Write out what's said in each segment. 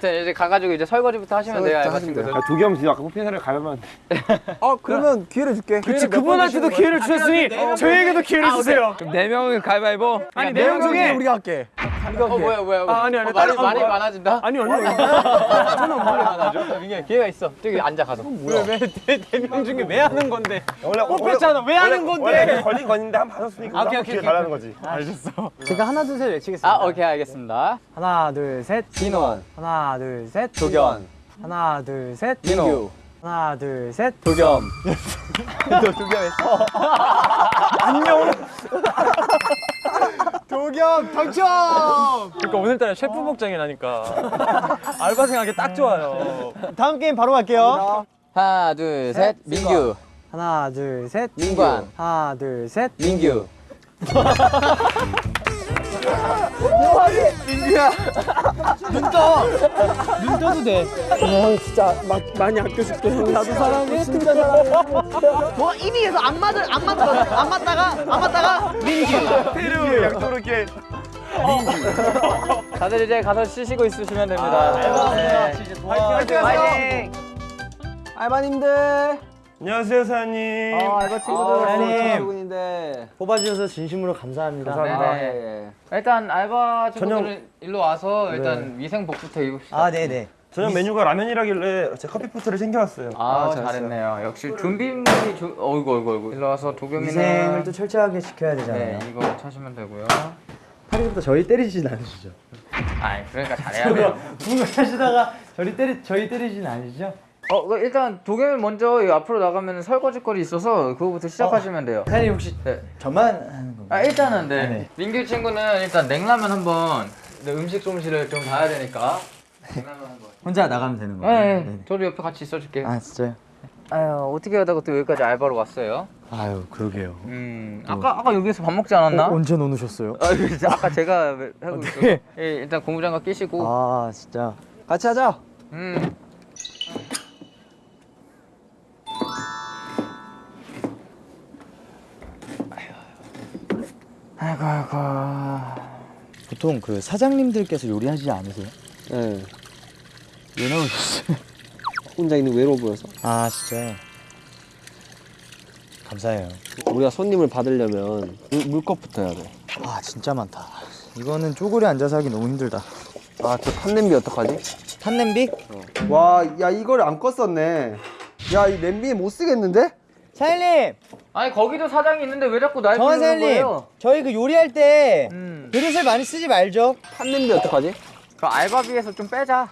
아무튼 이제 가가지고 이제 설거지부터 하시면 돼요. 아, 도겸 진짜 아까 뽑힌 사람이 가면 아 그러면 기회를 줄게. 그치 그분한테도 기회를 주셨으니 저희에게도 기회를 주세요 그럼 네 명은 가위바위보. 아니 네 명 중에 우리가 할게. 어 뭐야 뭐야. 뭐야. 아, 아니, 아니, 어, 말이 말이 뭐야? 많아진다. 아니 아니 아니 말이 많아져. 민규 기회가 있어. 저기 앉아 가서. 왜네명 중에 왜 하는 건데 원래 뽑혔잖아 왜 하는 건데 걸린 건인데 한 번 받았으니까 오케이, 한번 오케이, 기회 오케이. 달라는 거지. 제가 하나 둘 셋 외치겠습니다. 아 오케이 알겠습니다. 하나 둘 셋. 민원. 하나 둘 셋. 도겸. 하나 둘 셋. 민규. 하나 둘 셋. 도겸. 도겸 당첨. 그러니까 오늘따라 셰프 복장이라니까 알바생하기 딱 좋아요 다음 게임 바로 갈게요. 하나 둘 셋. 민규. 하나 둘 셋. 민관. 하나 둘 셋. 민규. 눈 떠도 돼. 형 진짜 막 많이 아껴줄게. 나도 사랑해. 진짜 사랑해. 뭐 입이 계속 안 맞을 안 맞다가 안 맞다가 안 맞다가 페루 약도르게 다들 이제 가서 쉬시고 있으시면 됩니다. 네. 화이팅 화이팅. 알바님들. 안녕하세요 사장님. 알바 친구들. 사장님. 출근인데 뽑아주셔서 진심으로 감사합니다. 네네. 일단 알바 친구들은 일로 와서 일단 위생복부터 입읍시다. 아 네네. 저녁 메뉴가 라면이라길래 제 커피포트를 챙겨왔어요. 아, 잘했네요. 역시 준비물이 주... 어이구 어이구 어이구. 일로 와서 도겸이는 위생을 또 철저하게 지켜야 되잖아요. 네 이거 차시면 되고요. 파리부터 저희 때리진 않으시죠? 아 그러니까 잘해야 돼요. 뭔가 하시다가 저희 때리 저희 때리진 않으시죠? 어그 일단 도겸이 먼저 이 앞으로 나가면 설거지 거리 있어서 그거부터 시작하시면 돼요. 사장님 혹시 네. 저만 하는 건가요? 아 일단은 네. 네. 민규 친구는 일단 냉라면 한번 네, 음식 솜씨를 좀 봐야 되니까. 냉라면 한번. 혼자 나가면 되는 거예요? 네, 네. 저도 옆에 같이 있어줄게요. 아 진짜요? 아유 어떻게 하다가 또 여기까지 알바로 왔어요? 아유 그러게요. 음 아까 아까 여기서 밥 먹지 않았나? 어, 언제 노누셨어요? 아, 아까 제가 하고 있어. 네. 예, 일단 고무장갑 끼시고. 아 진짜 같이 하자. 음. 아이고 아이고. 보통 그 사장님들께서 요리하지 않으세요? 네. 왜 나오셨어요? 혼자 있는 게 외로워 보여서. 아 진짜요? 감사해요. 우리가 손님을 받으려면 물, 물컵부터 해야 돼. 아 진짜 많다. 이거는 쪼그려 앉아서 하기 너무 힘들다. 아, 저 탄냄비 어떡하지? 탄냄비? 와, 야, 이걸 안 껐었네. 야, 이 냄비 못 쓰겠는데? 사장님, 아니 거기도 사장이 있는데 왜 자꾸 날 부르는 사장님, 거예요? 저희 그 요리할 때 음. 그릇을 많이 쓰지 말죠. 탄냄비 어떡하지? 그 알바비에서 좀 빼자.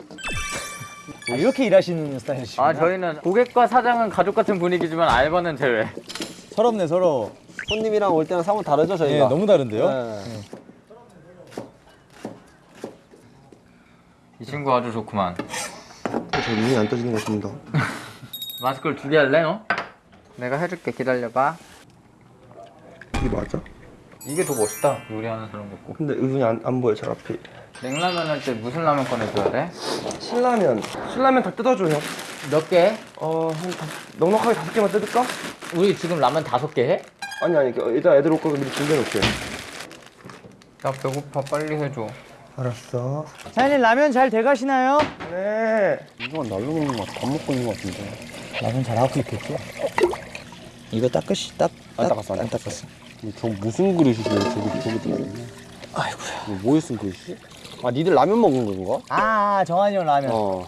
뭐 이렇게 일하시는 스타일이시구나. 아 저희는 고객과 사장은 가족 같은 분위기지만 알바는 제외. 서럽네 서러. 손님이랑 올 때랑 사뭇 다르죠, 네, 저희가? 너무 다른데요? 네. 이 친구 아주 좋구만. 저 눈이 안 떠지는 것 같습니다. 마스크를 두 개 할래 너? 내가 해줄게 기다려봐. 이게 맞아? 이게 더 멋있다 요리하는 사람 같고. 근데 의분이 안, 안 보여 잘 앞에. 냉라면 할 때 무슨 라면 꺼내줘야 돼? 신라면. 신라면 다 뜯어줘 형. 몇 개? 어, 한 다, 넉넉하게 다섯 개만 뜯을까? 우리 지금 라면 다섯 개 해? 아니 아니 그, 일단 애들 올 거면 미리 준비해놓게. 나 배고파 빨리 해줘. 알았어. 사장님 라면 잘 돼가시나요? 네. 이건 날로 먹는 것 같아. 밥 먹고 있는 것 같은데. 라면 잘하고 있겠죠? 이거 닦으시 딱, 안 닦았어, 안 안 닦았어. 저 무슨 그릇이길래 저기, 저기 아이고야. 뭐에 쓴 그릇이지? 아, 니들 라면 먹은 건가? 아 정한이 형 라면. 어.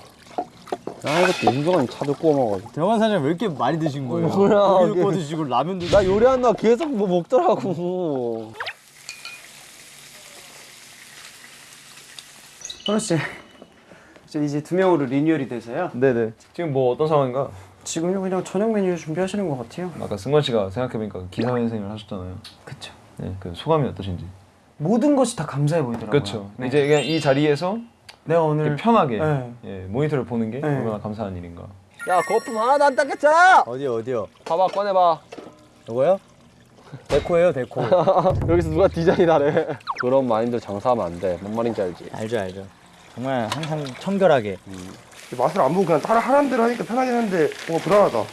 아, 이것도 윤정환이 차도 구워 먹어가지고. 정한 사장님 왜 이렇게 많이 드신 거예요? 뭐야, 고기도. 구워 드시고 라면도. 나 요리한다 계속 뭐 먹더라고. 선우 씨, 저 이제 두 명으로 리뉴얼이 돼서요. 네네. 지금 뭐 어떤 상황인가? 지금요 그냥 저녁 메뉴 준비하시는 것 같아요. 아까 승관 씨가 생각해보니까 기사회생을 하셨잖아요. 그쵸. 네, 그 소감이 어떠신지. 모든 것이 다 감사해 보이더라고요. 그렇죠. 네. 이제 그냥 이 자리에서 내가 이렇게 오늘 편하게 네. 예, 모니터를 보는 게 네. 얼마나 감사한 일인가. 야, 거품 하나도 안 닦였잖아! 어디요 어디요? 봐봐, 꺼내봐. 이거요? 데코예요 데코. 여기서 누가 디자인하래. 그런 마인드 장사하면 안 돼. 뭔 말인지 알지? 알죠 알죠. 정말 항상 청결하게. 맛을 안 보고 그냥 따라 하라는 대로 하니까 편하긴 한데 뭔가 불안하다.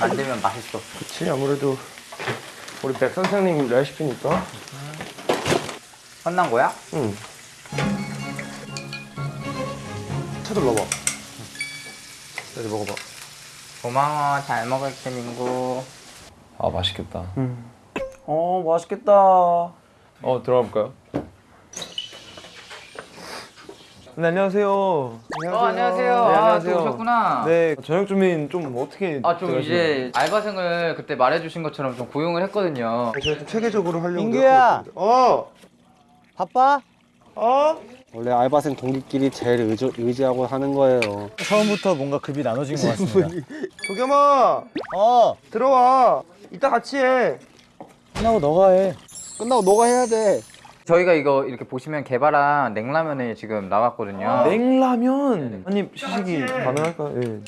안 되면 맛있어. 그치 아무래도 우리 백 선생님 레시피니까. 혼난 거야? 응. 쳐들러봐. 여기 먹어봐. 고마워 잘 먹을게 민구 아 맛있겠다. 어 맛있겠다. 어 들어가 볼까요? 네 안녕하세요. 어 안녕하세요 네, 아, 안녕하세요. 또 오셨구나 네 저녁 준비는 좀 어떻게? 아 좀? 이제 알바생을 그때 말해 주신 것처럼 좀 고용을 했거든요 제가 좀 체계적으로 하려고. 민규야! 어. 바빠? 어. 원래 알바생 동기끼리 제일 의지, 의지하고 하는 거예요. 처음부터 뭔가 급이 나눠진 것 같습니다. 도겸아. 어. 들어와. 이따 같이 해. 끝나고 너가 해. 끝나고 너가 해야 돼. 저희가 이거 이렇게 보시면 개발한 냉라면이 지금 나왔거든요 냉라면 한입 시식이 가능할까요? 예.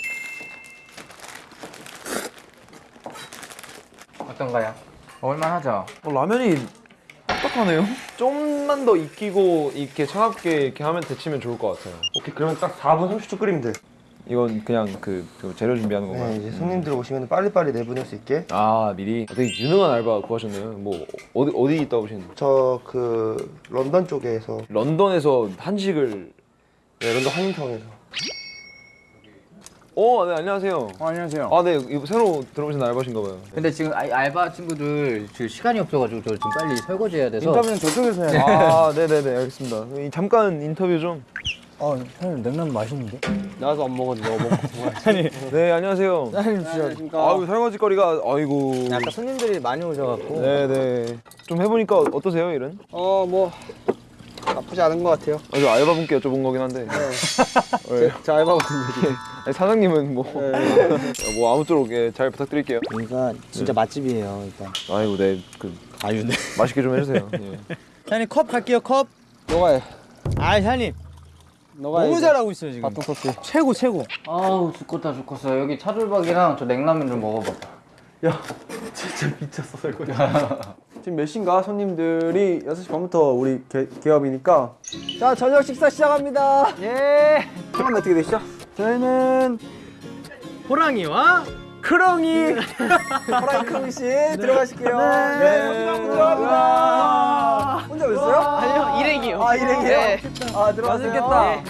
어떤가요? 먹을만 하죠? 어, 라면이 딱딱하네요. 좀만 더 익히고 이렇게 차갑게 이렇게 하면 데치면 좋을 것 같아요. 오케이 그러면 딱 4분 30초 끓이면 돼. 이건 그냥 그, 그 재료 준비하는 건가요? 네, 이제 손님들 오시면 빨리빨리 내보낼 수 있게. 아 미리 되게 유능한 알바 구하셨네요. 뭐 어디 어디 있다 오신? 저그 런던 쪽에서 런던에서 한식을. 네, 런던 한인타운에서. 어, 네 안녕하세요. 어, 안녕하세요. 아, 네 이거 새로 들어오신 알바신가 봐요. 근데 지금 아, 알바 친구들 지금 시간이 없어가지고 저 지금 빨리 설거지 해야 돼서 인터뷰는 저쪽에서 해야 돼. 아, 네, 네, 네, 알겠습니다. 이 잠깐 인터뷰 좀. 어, 사장님 냉면 맛있는데? 나도 안 먹었는데 너 먹고. 네, 안녕하세요. 사장님 진짜. 아유 설거지 거리가 아이고. 아까 손님들이 많이 오셔갖고. 네, 네. 좀 해보니까 어떠세요, 일은? 어, 뭐 나쁘지 않은 것 같아요. 아, 저 알바분께 여쭤본 거긴 한데. 네. 제 알바분 아니, 사장님은 뭐, 뭐 아무쪼록 예, 잘 부탁드릴게요. 여기가 진짜 맛집이에요, 일단. 아이고, 네, 그 아유, 네. 맛있게 좀 해주세요. 예. 사장님 컵 갈게요, 컵. 너가 해. 아, 사장님. 너가 너무 해. 잘하고 있어요, 지금. 터치. 최고, 최고. 아우 죽겠다 죽겠어 여기 차돌박이랑 저 냉라면 좀 먹어봐 지금 몇 시인가 손님들이 6시 반부터 우리 개, 개업이니까 자 저녁 식사 시작합니다 예 성함이 어떻게 되시죠? 저희는 호랑이와 크롱이. 호랑이 크롱 씨 들어가실게요 네, 들어갑니다 혼자 오셨어요? 아니요 일행이요. 아 일행이요? 네. 아 들어가셨겠다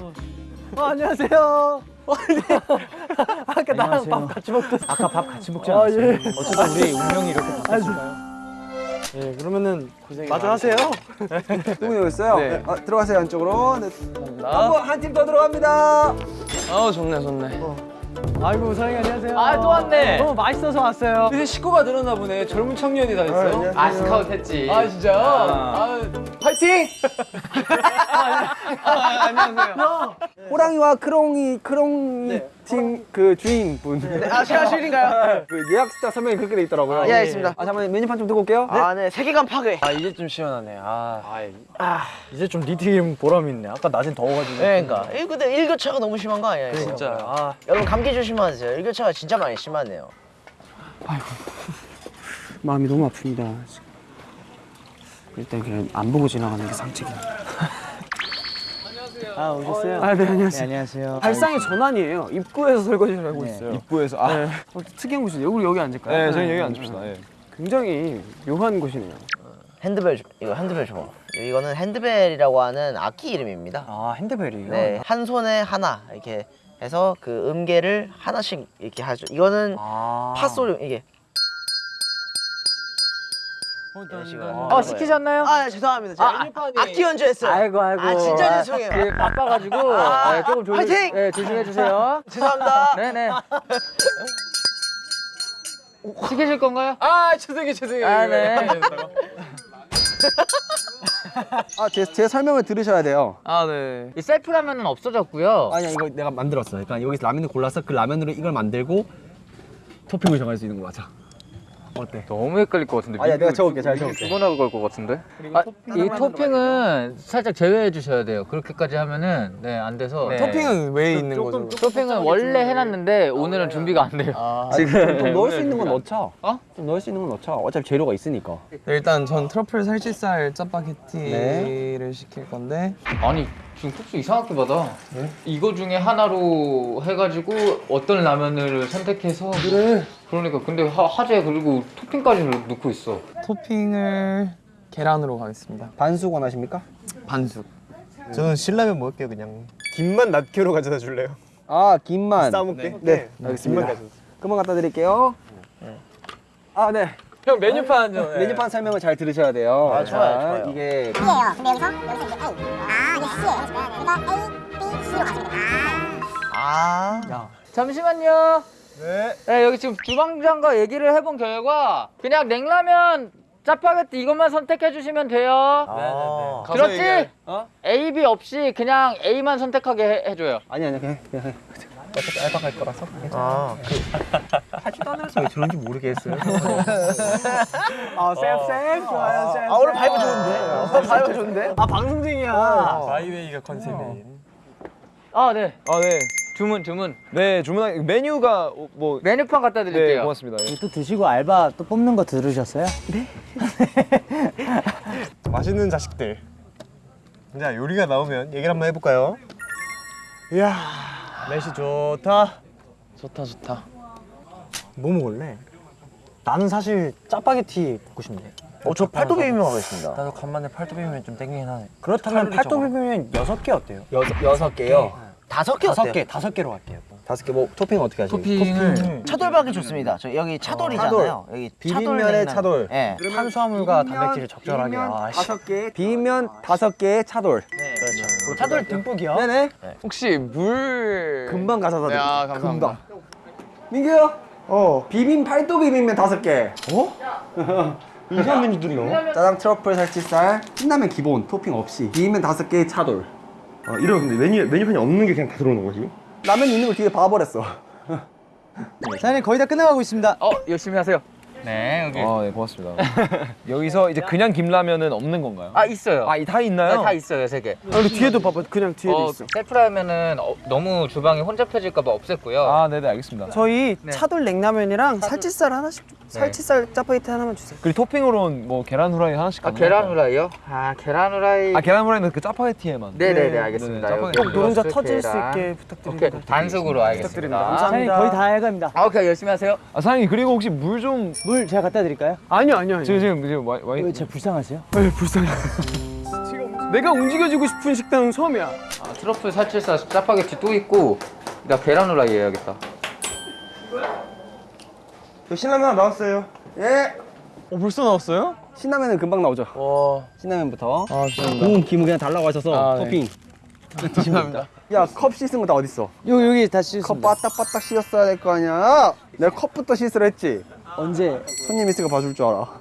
어, 안녕하세요 아까 나랑 밥 같이 먹던 아까 밥 같이 먹지 아, 않았어요? 예. 어쩌다 우리 운명이 이렇게 바뀌었을까요? 예 그러면은 마저 하세요 누구 오셨어요? 네. 아, 들어가세요 안쪽으로 네. 한번 한팀더 들어갑니다 아, 좋네, 좋네. 아이고 사장님 안녕하세요 아 또 왔네. 너무 맛있어서 왔어요 요새 식구가 늘었나 보네. 젊은 청년이 다 있어요. 아 스카우트 했지 아, 진짜요? 아, 파이팅! 호랑이와 크롱이 크롱 팀 그 주인분 아 제가 주인인가요? 그 예약 숫자 설명이 그렇게 돼 있더라고요 예, 알겠습니다. 아 잠깐만 메뉴판 좀 들고 올게요 네. 아네 세계관 파괴. 아, 이제 좀 시원하네. 아. 이제 좀 니트임 보람이 있네. 아까 낮엔 더워가지고. 네, 그러니까 일 근데 일교차가 너무 심한 거? 이거? 진짜. 아, 여러분 감기 조심하세요. 일교차가 진짜 많이 심하네요. 마음이 너무 아픕니다. 일단 그냥 안 보고 지나가는 게 상책이야. 아 오셨어요? 아, 네, 안녕하세요. 네, 안녕하세요. 발상이 전환이에요. 입구에서 설거지를 하고 네. 있어요. 입구에서 아, 네, 어, 특이한 곳이네요. 우리 여기 앉을까요? 저희 여기 앉읍시다. 예. 굉장히 묘한 곳이네요. 핸드벨 좀- 이거 핸드벨 좀. 이거는 핸드벨이라고 하는 악기 이름입니다. 아 핸드벨이요? 네, 한 손에 하나 이렇게 해서 그 음계를 하나씩 이렇게 하죠. 이거는 아. 팥소리 이게. 하는 어. 시키셨나요? 아 네, 죄송합니다. 제가 악기 연주했어요. 아이고 아이고. 아 진짜 죄송해요. 그 바빠가지고 아, 네, 조금 조심, 화이팅! 네, 조심해 주세요. 죄송합니다. 네네. 시키실 건가요? 아 죄송해요 죄송해요. 아 네. 아, 제, 제 설명을 들으셔야 돼요. 아 네. 이 셀프 라면은 없어졌고요 아니야, 이거 내가 만들었어. 그러니까 여기서 라면을 골라서 그 라면으로 이걸 만들고 토핑을 정할 수 있는 거 맞아. 어때? 너무 헷갈릴 것 같은데 아니야, 내가 적을게, 잘 적을게. 두번하고 걸것 같은데 아, 이 토핑은 살짝 제외해 주셔야 돼요 그렇게까지 하면은 네 안 돼서 네. 토핑은 왜 있는 거죠? 토핑은 원래 해놨는데 오늘은 준비가 안 돼요 지금 좀 넣을 수 있는 건 넣자. 어? 좀 넣을 수 있는 건 넣자. 어차피 재료가 있으니까. 일단 전 트러플 살치살 짜파게티를 시킬 건데 아니 지금 국수 이상하게 받아 이거 중에 하나로 해가지고 어떤 라면을 선택해서 그래 그러니까 근데 하, 하재 그리고 토핑까지 넣고 있어 토핑을 계란으로 가겠습니다 반숙 원하십니까? 반숙 저는 신라면 먹을게요 그냥 김만 낱개로 가져다 줄래요? 아 김만. 싸먹게? 네, 알겠습니다. 금방 갖다 드릴게요. 아 네. 형 메뉴판 좀. 예. 메뉴판 설명을 잘 들으셔야 돼요. 아, 좋아요, 자, 좋아요. 이게. 근데 여기서 여기서 이제 A. 아, C예요. 그러니까 A, B, C로 가시면 됩니다. 아 잠시만요. 네. 여기 지금 주방장과 얘기를 해본 결과 그냥 냉라면 짜파게티 이것만 선택해 주시면 돼요. 아. 들었지? A, B 없이 그냥 A만 선택하게 해, 해줘요. 아니 아니 그냥 그냥. 어차피 알바 갈 거라서 아 그, 하지도 않으면서 왜 저런지 모르겠어요 아 쌤쌤 좋아요 쌤. 아 오늘 vibe 좋은데 어, vibe 좋은데 아 방송쟁이야. my way가 컨셉이에요. 아, 네. 아 네. 주문, 주문. 네 주문한 메뉴가 어, 뭐 메뉴판 갖다 네, 드릴게요. 고맙습니다. 예. 또 드시고 알바 또 뽑는 거 들으셨어요? 맛있는 자식들. 자 요리가 나오면 얘기를 한번 해볼까요? 이야 날씨 좋다. 좋다 좋다. 뭐 먹을래? 나는 사실 짜파게티 먹고 싶네. 어 저 팔도 비빔면 하겠습니다 나도 간만에 팔도 비빔면 좀 땡기긴 하네. 그렇다면 팔도. 비빔면 여섯 개 어때요? 여섯 여섯 개요. 다섯 개 다섯 어때요? 개 다섯 개로 갈게요. 다섯 개 뭐 토핑 어떻게 하시죠? 토핑을 차돌박이 좋습니다 저 여기 차돌이잖아요 여기 비빔면에. 차돌. 예 탄수화물과 단백질을 적절하게. 비빔면 아, 씨. 다섯 개. 비빔면 다섯 개의 차돌. 그렇죠 차돌 듬뿍이요? 네네. 혹시 물 금방 가져다 드릴게요. 야, 감사합니다. 금방. 민규야. 어. 비빔 팔도 비빔면 다섯 개. 어? 이상한 메뉴들이 나와? 짜장 트러플 살치살. 신라면 기본 토핑 없이. 비빔면 다섯 개의 차돌. 아 이러 근데 메뉴 메뉴판이 없는 게 그냥 다 들어오는 거지? 라면 있는 걸 뒤에 봐버렸어. 사장님 거의 다 끝나가고 있습니다. 어, 열심히 하세요. 네, 여기. 아 네 고맙습니다. 여기서 이제 그냥 김라면은 없는 건가요? 아, 있어요. 아, 다 있나요? 네, 다 있어요, 세 개. 아, 우리 뒤에도 봐봐. 그냥 뒤에도 어, 셀프라면은 어, 너무 주방이 혼잡해질까 봐 없앴고요. 아, 네 네 알겠습니다. 저희 네. 차돌 냉라면이랑 살치살 하나씩 살치살 짜파게티 하나만 주세요. 그리고 토핑으로는 뭐 계란 후라이 하나씩 아? 계란 후라이요? 아, 계란 후라이. 아 계란 후라이는 그 짜파게티에만. 네 네 네, 알겠습니다. 네네, 여기 짜파게티. 노른자 터질 수 계란. 있게 오케이, 부탁드립니다. 반숙으로 알겠습니다. 사장님 거의 다 해갑니다. 아, 오케이, 열심히 하세요. 아 사장님 그리고 혹시 물좀 물 제가 갖다 드릴까요? 아니요, 아니요, 아니요. 지금 지금 지금 와, 와왜 제가 불쌍하세요? 에이, 불쌍해. 내가 움직여주고 싶은 식당은 처음이야. 아, 트러플 살치살 짜파게티 또 있고 나 계란 후라이 해야겠다. 저 신라면 하나 나왔어요. 예. 어 벌써 나왔어요? 신라면은 금방 나오죠. 와. 신라면부터. 아 죄송합니다. 음, 김은 그냥 달라고 하셔서 아, 네. 토핑. 드십니다. 야, 컵 씻은 거 다 어딨어? 요 여기 다컵 씻습니다. 빠딱빠딱 씻었어야 될 거 아니야? 내가 컵부터 씻으라 했지. 언제? 손님 있으니까 봐줄 줄 알아.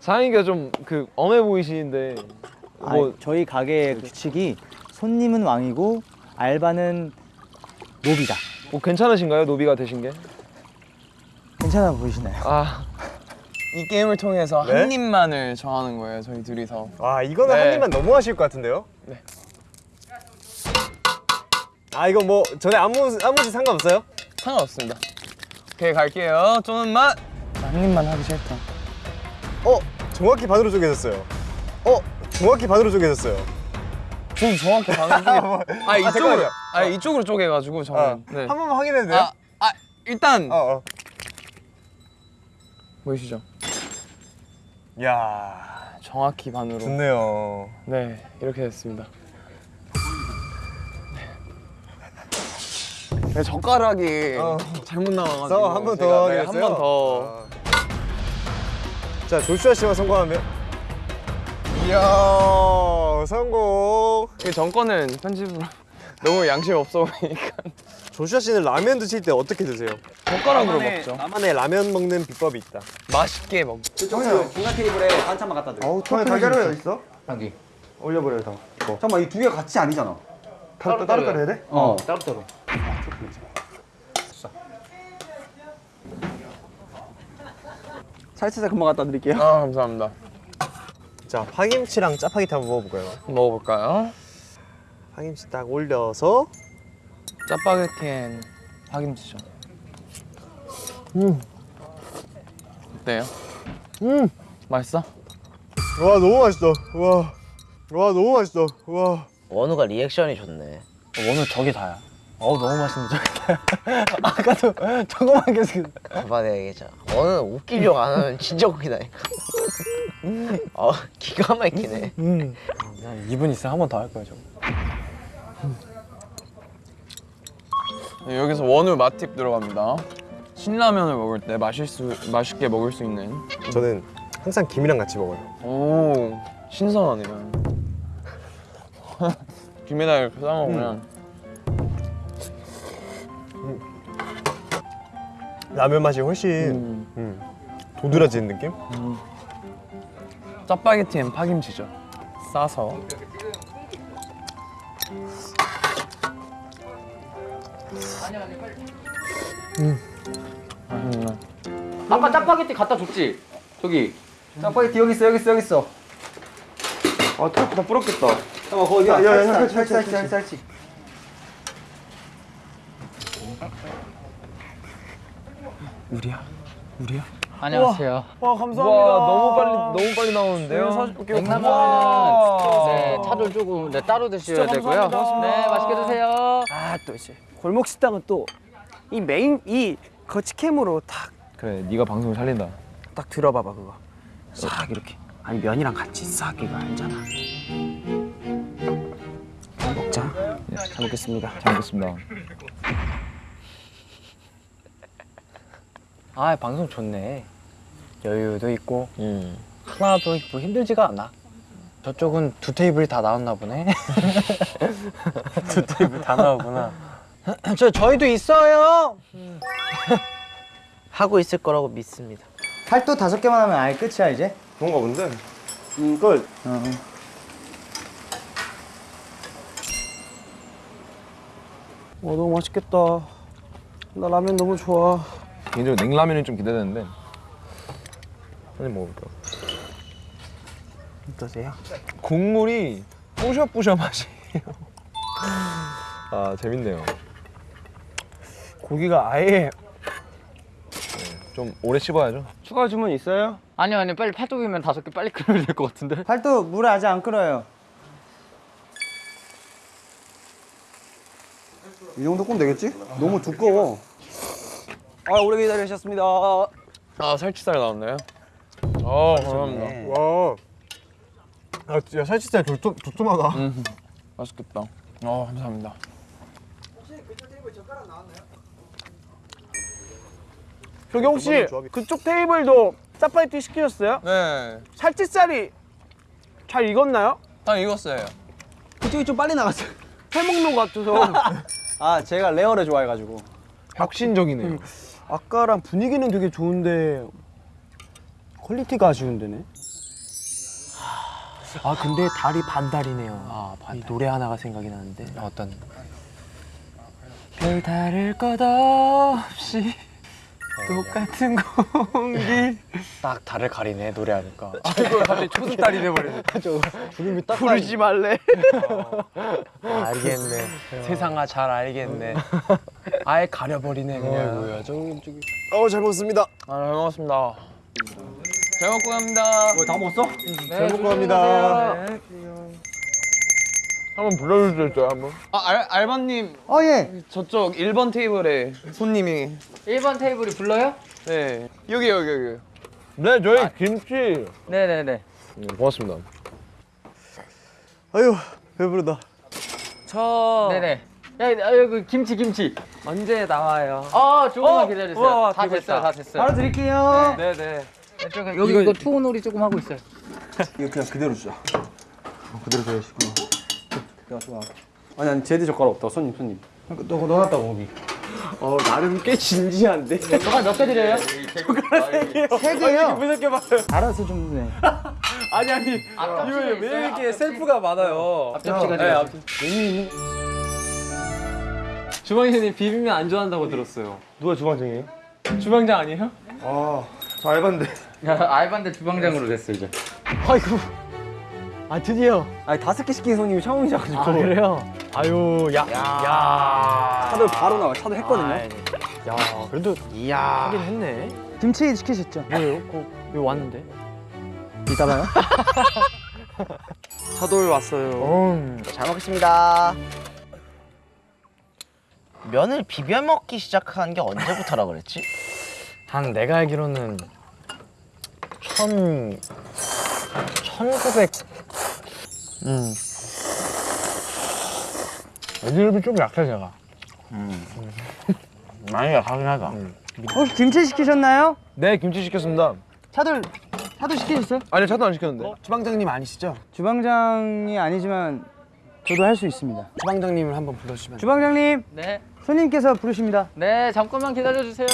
사장님께서 좀 그 엄해 보이시는데 뭐뭐 저희 가게의 규칙이 손님은 왕이고 알바는 노비다. 뭐 괜찮으신가요 노비가 되신 게? 괜찮아 보이시나요? 아 이 게임을 통해서 네? 한 입만을 정하는 거예요, 저희 둘이서. 아 이거는 네. 한 입만 너무 하실 것 같은데요? 네. 아 이거 뭐 전에 아무 아무지 상관없어요? 상관없습니다. 오케이, 갈게요. 좀만. 한 입만 하기 싫다. 어 정확히 반으로 쪼개졌어요. 어 정확히 반으로 쪼개졌어요. 좀 정확히 반응 중에. 아, 이쪽으로. 잠깐만요. 아, 이쪽으로 쪼개가지고 저는. 어, 네. 한 번만 확인해도 돼요? 아, 아, 일단 어 어. 보이시죠? 야 정확히 반으로. 좋네요. 네, 이렇게 됐습니다. 네, 젓가락이 어. 잘못 나와가지고 그래서 한번 더 제가, 하게 네, 됐어요? 한 번 더. 자 조슈아 씨만 성공하면 이야 성공. 그 전거는 편집으로 너무 양심 없어 보이니까 조슈아 씨는 라면 드실 때 어떻게 드세요? 젓가락으로 먹죠. 나만의 라면 먹는 비법이 있다. 맛있게 먹. 저기요, 중간 테이블에 반찬만 갖다 드려. 어우 토핑 달걀이 어디 있어? 여기. 올려버려요 다. 이거. 잠깐만, 이 두 개가 같이 아니잖아. 따로 따로 따로 해야 돼? 어. 따로따로. 살치살 금방 갖다 드릴게요. 아, 감사합니다. 자 파김치랑 짜파게티 한번 먹어볼까요? 먹어볼까요? 파김치 딱 올려서 짜파게티엔 파김치죠. 음. 어때요? 음. 맛있어? 와 너무 맛있어. 와. 와 너무 맛있어. 와. 원우가 리액션이 좋네 오늘 저게 다야. 어우 너무 맛있는데 저게 다야. 아까도 저거만 계속. 봐봐 내가 얘기 저는 웃기려고 안 하면 진짜 웃기다니까. 어, 기가 막히네. 음. 그냥 2분 있으면 한 번 더 할 거야 저거. 네, 여기서 원우 맛팁 들어갑니다. 신라면을 먹을 때 마실 수, 맛있게 먹을 수 있는. 저는 항상 김이랑 같이 먹어요. 오 신선하네요. 김에다 이렇게 싸먹으면. 음. 음. 라면 맛이 훨씬 음, 도드라지는 느낌? 짜파게티 엔 파김치죠. 싸서. 음. 맛있네. 아까 짜파게티 갖다 줬지? 저기 짜파게티 여기 있어 여기 있어 여기 있어. 아, 털다 부럽겠다. 잠깐 거기다. 야, 야, 야, 살치 살치, 살치 살치 살치. 안녕하세요. 와 감사합니다. 너무 빨리 너무 빨리 나오는데요. 냉라면은 네, 차돌 조금 네, 따로 드셔야 되고요. 네, 맛있게 드세요. 아 또 이제 골목 식당은 또 이 메인 이 거치캠으로 탁딱 그래 네가 방송을 살린다. 들어봐 봐 그거 싹 이렇게 아니 면이랑 같이 싹 이거 알잖아 먹자 잘 먹겠습니다 잘 먹겠습니다. 아 방송 좋네. 여유도 있고 하나도 뭐 힘들지가 않아. 저쪽은 두 테이블이 다 나왔나 보네. 두 테이블 다 나오구나. 저 저희도 있어요. 하고 있을 거라고 믿습니다. 팔도 다섯 개만 하면 아예 끝이야 이제. 그런가 본데. 음 끝. 와 너무 맛있겠다. 나 라면 너무 좋아. 개인적으로 냉라면이 좀 기대되는데. 한입 먹어볼게요. 어떠세요? 국물이 뿌셔뿌셔 맛이에요. 아 재밌네요. 고기가 아예 좀 오래 씹어야죠. 추가 주문 있어요? 아니요, 아니요. 빨리 팔뚝이면 다섯 개 빨리 끓여야 될 것 같은데. 팔도 물에 아직 안 끓어요. 이 정도 면 되겠지? 너무 두꺼워. 아 오래 기다리셨습니다. 아 살치살 나왔나요? 아 감사합니다. 와. 아, 야, 살치살 도톰, 도톰하다. 음, 맛있겠다. 아 감사합니다. 저기 혹시 그쪽 테이블도 짜파게티 시키셨어요? 네, 살치살이 잘 익었나요? 다 익었어요. 그쪽이 좀 빨리 나갔어요. 해먹는 것 같아서. 아 제가 레어를 좋아해가지고. 혁신적이네요. 아까랑 분위기는 되게 좋은데 퀄리티가 아쉬운데네. 아 근데 달이 반달이네요. 아 반달. 이 노래 하나가 생각이 나는데 어떤? 별 다를 것 없이 똑같은 공기. 딱 달을 가리네 노래하니까. 이거 갑자기 초승달이 돼버리네. 주름이 딱 부르지 말래. 알겠네. 세상아 잘 알겠네. 아예 가려버리네 그냥. 뭐야 저기 저기. 어, 잘 먹었습니다. 아, 잘 먹었습니다. 잘 먹고 갑니다. 다 먹었어? 네, 먹고 갑니다. 한번 불러줄 수 있어요, 한번? 아, 알, 알바님 어 예. 저쪽 1번 테이블에 손님이 1번 테이블이 불러요? 네 여기 여기 여기 네 저희 김치 네네네. 음, 고맙습니다. 아유 배부르다. 저 네네. 야, 야, 여기 김치, 김치. 언제 나와요? 아, 조금만 어? 기다려주세요. 우와, 다 됐어요, 있다. 다 됐어요. 바로 드릴게요. 네네. 조금, 여기 이거, 투혼놀이 조금 하고 있어요. 이거 그냥 그대로 주자. 어, 그대로 줘야시구나. 내가 좋아. 아니 아니 제드 젓가락 없다 손님 손님. 너 넣어놨다고 거기. 어 나름 꽤 진지한데. 젓갈 몇개 드려요? 세 개요. 무섭게 봐요. 알아서 좀 네. 아니 아니. 앞접시가 왜? 이렇게 셀프가 많아요? 앞접시가 네, 돼요. 앞- 주방장님 비빔면 안 좋아한다고 들었어요. 누가 주방장이에요? 주방장 아니에요? 아, 저 알바인데. 야, 알바인데 주방장으로 됐어, 이제. 아이고. 아 드디어. 아니 다섯 개 시킨 손님이 처음이셔가지고. 아 그래요? 아유 야. 야. 차들 바로 나와. 차들 했거든요. 야 그래도 이야. 하긴 했네. 김치 시키셨죠? 뭐예요? 그 여기 왔는데. 이따 봐요. 차돌 왔어요. 음. 잘 먹겠습니다. 면을 비벼 먹기 시작한 게 언제부터라 그랬지? 한 내가 알기로는 천 천구백 음. 애들이 좀 약해 제가. 많이 약하긴 하다. 혹시 김치 시키셨나요? 네 김치 시켰습니다. 차돌 차돌 시키셨어요? 아니 차도 안 시켰는데. 주방장님 아니시죠? 주방장이 아니지만 저도 할 수 있습니다. 주방장님을 한번 불러주시면. 주방장님 네. 손님께서 부르십니다. 네, 잠깐만 기다려 주세요.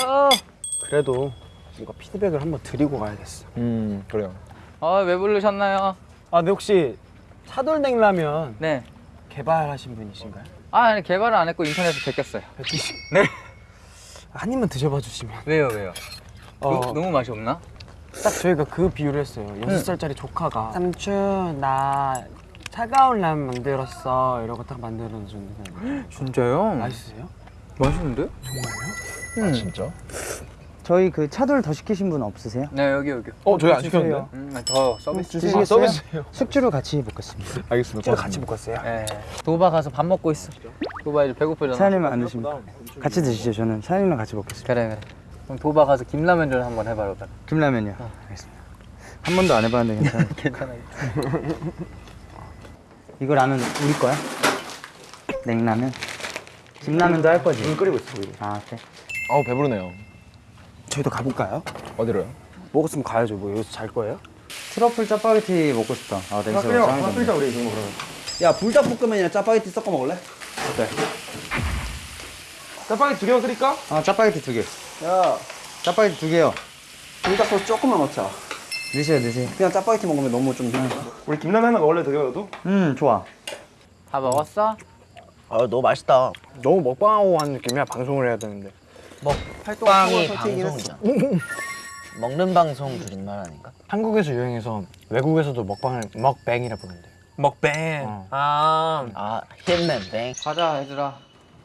그래도 이거 피드백을 한번 드리고 가야겠어. 음 그래요. 아, 왜 부르셨나요? 아, 근데 혹시 차돌냉라면 네. 개발하신 분이신가요? 아, 아니 개발은 안 했고 인터넷에 베꼈어요. 한 입만 드셔봐 주시면. 왜요, 왜요? 어, 너, 너무 맛이 없나? 딱 저희가 그 비유를 했어요. 여섯 살짜리 조카가 삼촌 나 차가운 라면 만들었어 이러고 딱 만들어주는데 진짜요? 맛있으세요? 맛있는데? 아 진짜? 저희 그 차돌 더 시키신 분 없으세요? 네, 여기 여기. 어 저희 안 주세요. 시켰는데. 음, 더 서비스. 주시겠어요? 아 서비스예요. 숙주로 같이 볶겠습니다. 알겠습니다. 찌로 같이 볶았어요. 네. 도바 가서 밥 먹고 있어. 도바 이제 배고프잖아. 사장님은 안 드십니까? 같이 드시죠. 저는 사장님랑 같이 먹겠습니다. 그래 그래. 그럼 도바 가서 김라면전 한번 해봐라. 그래. 김라면요. 알겠습니다. 한 번도 안 해봤는데 괜찮아요. 괜찮아요. 이거 라면 우리 거야? 냉라면? 김라면도 할 거지? 물 끓이고 있어 우리. 아 그래? 어우 배부르네요. 저희도 가볼까요? 어디로요? 먹었으면 가야죠. 뭐 여기서 잘 거예요? 트러플 짜파게티 먹고 싶다. 아 냄새가 짱이던데. 끓이자 우리 이거 그러면. 야 불닭볶음면이랑 짜파게티 섞어 먹을래? 짜파게티 두 개만 끓일까? 아 짜파게티 두 개. 야 짜파게티 두 개요. 불닭 소스 조금만 넣자. 드세요 드세요. 그냥 짜파게티 먹으면 너무 좀 우리 김라면 하나 먹을래 되게 너도? 음 좋아. 다 먹었어? 아 너무 맛있다. 너무 먹방하고 하는 느낌이야. 방송을 해야 되는데. 먹방이 방송이야. 먹는 방송 줄임말 아닌가? 한국에서 유행해서 외국에서도 먹방을 먹뱅이라 부른대. 먹뱅. 어. 아. 아 hitman 가자 얘들아.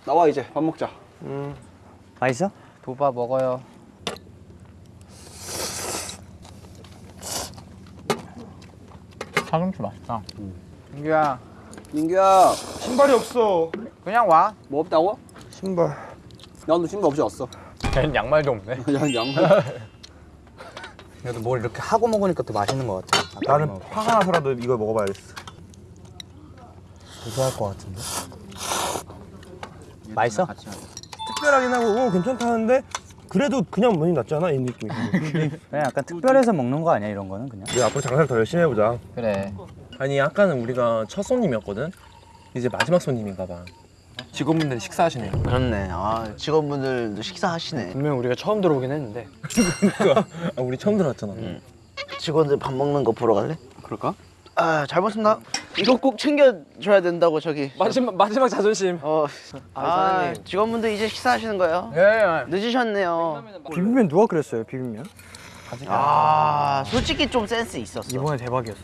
나와 이제 밥 먹자. 맛있어? 도바 먹어요. 사김치 맛있다. 민규야, 민규야 신발이 없어. 그냥 와. 뭐 없다고? 신발. 나도 신발 없이 왔어. 걔는 양말도 없네. 야 양말. 그래도 뭘 이렇게 하고 먹으니까 더 맛있는 것 같아. 나는 화가 나서라도 이걸 먹어봐야겠어. 고소할 것 같은데. 맛있어? 특별하긴 하고 어, 괜찮다는데 그래도 그냥 먹는 게 낫지 않아? 이 느낌이. 그냥 약간 특별해서 먹는 거 아니야 이런 거는 그냥. 우리 앞으로 장사를 더 열심히 해보자. 그래. 아니 아까는 우리가 첫 손님이었거든. 이제 마지막 손님인가 봐. 직원분들이 식사하시네요. 그렇네. 아 직원분들도 식사하시네. 분명 우리가 처음 들어오긴 했는데. 아, 우리 처음 들어왔잖아. 직원들 밥 먹는 거 보러 갈래? 그럴까? 아잘 먹습니다. 이거 꼭 챙겨줘야 된다고 저기. 마지막 마지막 자존심. 어. 아, 아. 직원분들 이제 식사하시는 거예요? 예. 늦으셨네요. 비빔면 누가 그랬어요 비빔면? 아 솔직히 좀 센스 있었어. 이번에 대박이었어.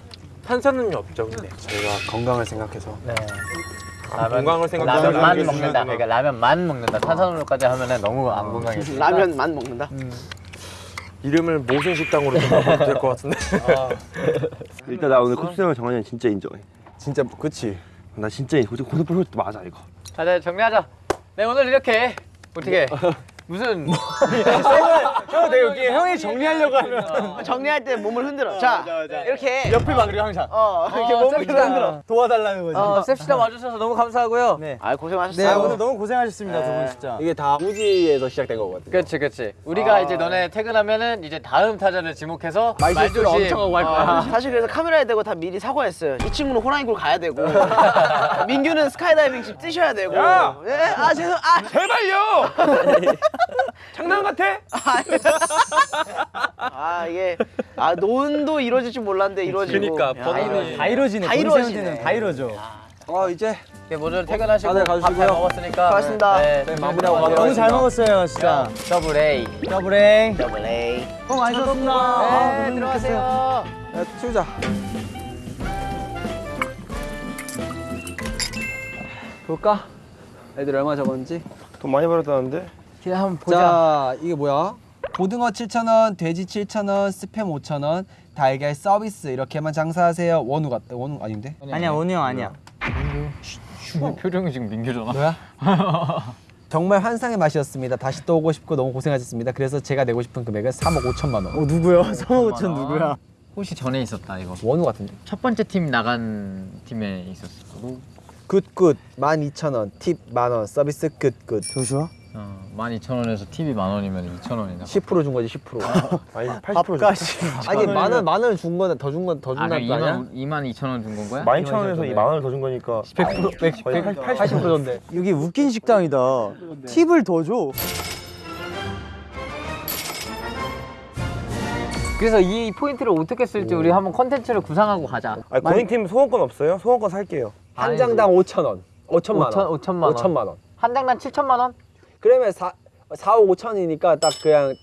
탄산음료 없죠, 근데. 저희가 건강을 생각해서. 건강을 생각하면 라면만 먹는다. 그러니까 라면만 먹는다. 탄산음료까지 하면은 너무 안 건강해. 라면만 먹는다. 이름을 모순 식당으로 좀 바꿔도 될 것 같은데. 일단 나 오늘 컵스형을 정한이 진짜 인정해. 진짜 그치. 나 진짜 고등부 도 맞아 이거. 자, 네, 정리하자. 네, 오늘 이렇게 어떻게 무슨 형 되게 웃기게 형이 정리하려고 하면 정리할 때 몸을 흔들어. 자, 이렇게 옆을 봐 그리고 항상 어 이렇게 몸을 흔들어. 도와달라는 거지. 어, 셉시다 와주셔서 너무 감사하고요. 네. 아네 고생하셨어요. 오늘 너무 고생하셨습니다 두 분 진짜. 이게 다 우지에서 시작된 거거든. 그렇지, 그렇지. 우리가 이제 너네 퇴근하면은 이제 다음 타자를 지목해서 말실수를 엄청 하고 할 거야. 사실 그래서 카메라에 대고 다 미리 사과했어요. 이 친구는 호랑이굴 가야 되고 민규는 스카이다이빙 집 뛰셔야 되고. 야! 예? 아 죄송. 아 제발요. 장난 같아? 아 이게 아 논도 이루어질 줄 몰랐는데 이루어지고. 그러니까, 야, 번호는 다 이루어지네. 다돈 이루어지네. 다 이루어져. 아 이제 이렇게 모두 퇴근하시고 다들 밥 가주시고요. 잘 먹었으니까 고맙습니다. 네, 네, 네, 마무리하고 마무리하고 너무 잘 먹었어요 진짜. 더블 A. 더블행. 더블 A. 어 맛있었습니다. 네, 들어가세요. 야, 치우자. 볼까? 애들 얼마 적었는지. 돈 많이 벌었다는데? 그냥 한번 보자. 자, 이게 뭐야? 고등어 7,000원, 돼지 7,000원, 스팸 5,000원, 달걀 서비스 이렇게만 장사하세요. 원우 같다. 원우 아닌데? 아니야 원우 형 아니야. 표정이 지금 민규잖아. 뭐야? 정말 환상의 맛이었습니다. 다시 또 오고 싶고 너무 고생하셨습니다. 그래서 제가 내고 싶은 금액은 3억 5천만 원. 어 누구야? 3억 5천 누구야? 혹시 전에 있었다 이거. 원우 같은데? 첫 번째 팀 나간 팀에 있었어. good good 12,000원 팁 만원 서비스 good good 조슈아? 어, 12,000원에서 팁이 만 원이면 2,000원이나 10%준 거지 10% 아니 80% 줬어. 아니 만원 만원 준 거는 더 준 건더 아, 준다는 그럼 거 아니야? 2만 2만 2천 원 준 건 거야? 12,000원에서 2만 원을 더 준 거니까 100% 100, 거의 80%인데 여기 웃긴 식당이다 팁을 더줘 그래서 이 포인트를 어떻게 쓸지 우리 한번 컨텐츠를 구상하고 가자. 아니 고잉팀 소원권 없어요? 소원권 살게요 한 장당 5,000원 5천만 5천, 원 5천만 원. 5천만 원 한 장당 7천만 원? 그러면 4, 4, 5, 5천이니까 딱 그냥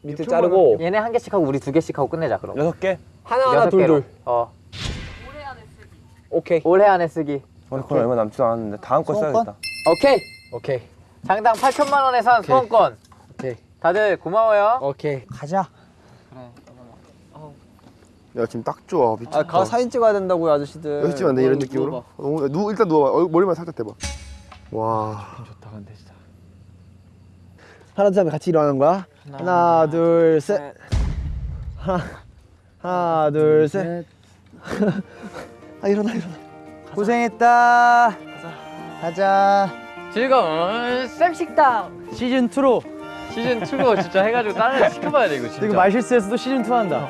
밑에 자르고 얘네 한 개씩 하고 우리 두 개씩 하고 끝내자 그럼. 여섯 개? 하나하나. 둘둘. 어. 오케이. 올해 안에 쓰기. 소원권 얼마 남지도 않았는데 다음 거 써야겠다. 오케이. 오케이. 장당 8천만 원에 산 소원권. 오케이. 다들 고마워요. 오케이. 가자. 야 지금 딱 좋아. 미쳤다. 아 가 사진 찍어야 된다고요 아저씨들. 여기 찍으면 안 돼, 이런 느낌으로? 너무, 누, 일단 누워봐. 얼- 머리만 살짝 대봐. 와 하나 둘 셋. 같이 일어나는 거야? 하나 둘셋. 하나 하나 둘셋. 아 일어나 일어나. 고생했다. 가자. 즐거운 쌤식당. 시즌 2로. 시즌 2로 진짜 해가지고 다른 애 시켜봐야 돼 이거 진짜. 이거 말실수했어도 시즌 2 한다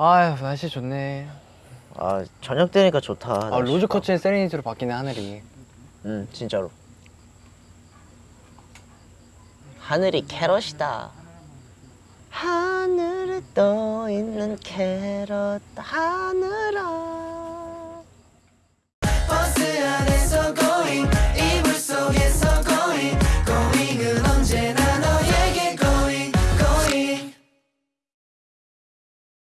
아휴 날씨 좋네 아 저녁 되니까 좋다. 아. 로즈커츠의 세레니티로 바뀌네 하늘이 응 진짜로. 하늘이 캐럿이다. 하늘에 떠 있는 캐럿 하늘아.